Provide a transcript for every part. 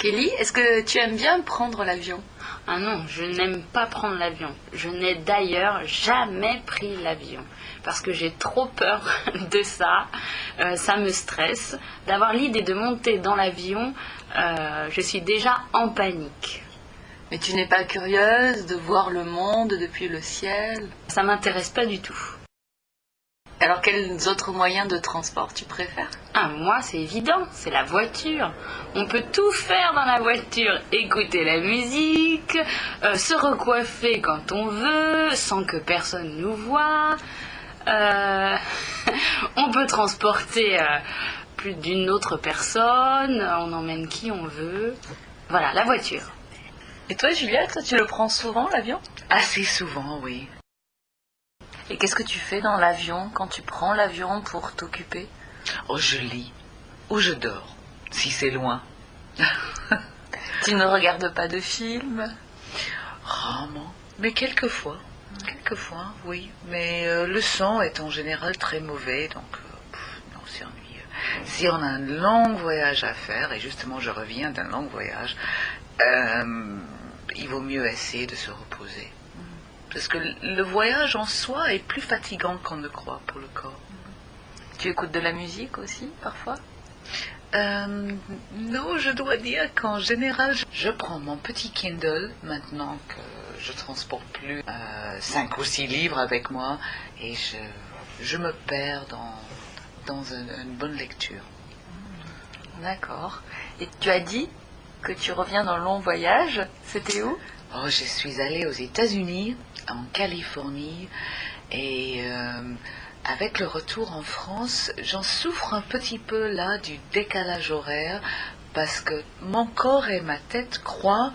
Kelly, est-ce que tu aimes bien prendre l'avion? Ah non, je n'aime pas prendre l'avion. Je n'ai d'ailleurs jamais pris l'avion. Parce que j'ai trop peur de ça. Euh, ça me stresse. D'avoir l'idée de monter dans l'avion, euh, je suis déjà en panique. Mais tu n'es pas curieuse de voir le monde depuis le ciel? Ça m'intéresse pas du tout. Alors quels autres moyens de transport tu préfères? Ah, moi, c'est évident, c'est la voiture. On peut tout faire dans la voiture. Écouter la musique, euh, se recoiffer quand on veut, sans que personne nous voie. Euh, on peut transporter euh, plus d'une autre personne, on emmène qui on veut. Voilà, la voiture. Et toi, Juliette, tu le prends souvent l'avion? Assez souvent, oui. Et qu'est-ce que tu fais dans l'avion quand tu prends l'avion pour t'occuper? Oh, je lis. Ou je dors, si c'est loin. Tu ne regardes pas de films? Rarement. Mais quelquefois. Quelquefois, oui. Mais euh, le son est en général très mauvais, donc euh, pff, non, c'est ennuyeux. Si on a un long voyage à faire, et justement je reviens d'un long voyage, euh, il vaut mieux essayer de se reposer. Parce que le voyage en soi est plus fatigant qu'on ne croit pour le corps. Tu écoutes de la musique aussi, parfois? Euh, non, je dois dire qu'en général, je- prends mon petit Kindle maintenant que je transporte plus euh, cinq ou six livres avec moi et je, je me perds dans, dans une bonne lecture. D'accord. Et tu as dit que tu reviens d'un long voyage. C'était où? Oh, je suis allée aux États-Unis, en Californie, et euh, avec le retour en France, j'en souffre un petit peu là du décalage horaire, parce que mon corps et ma tête croient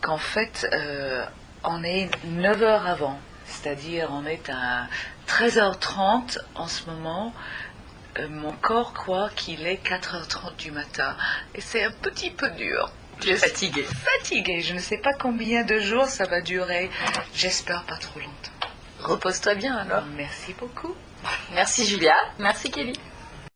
qu'en fait, euh, on est 9 heures avant. C'est-à-dire, on est à 13h30 en ce moment. Euh, mon corps croit qu'il est 4h30 du matin. Et c'est un petit peu dur. Tu es fatiguée. Fatiguée, je ne sais pas combien de jours ça va durer. J'espère pas trop longtemps. Repose-toi bien alors. Merci beaucoup. Merci Julia. Merci Kelly.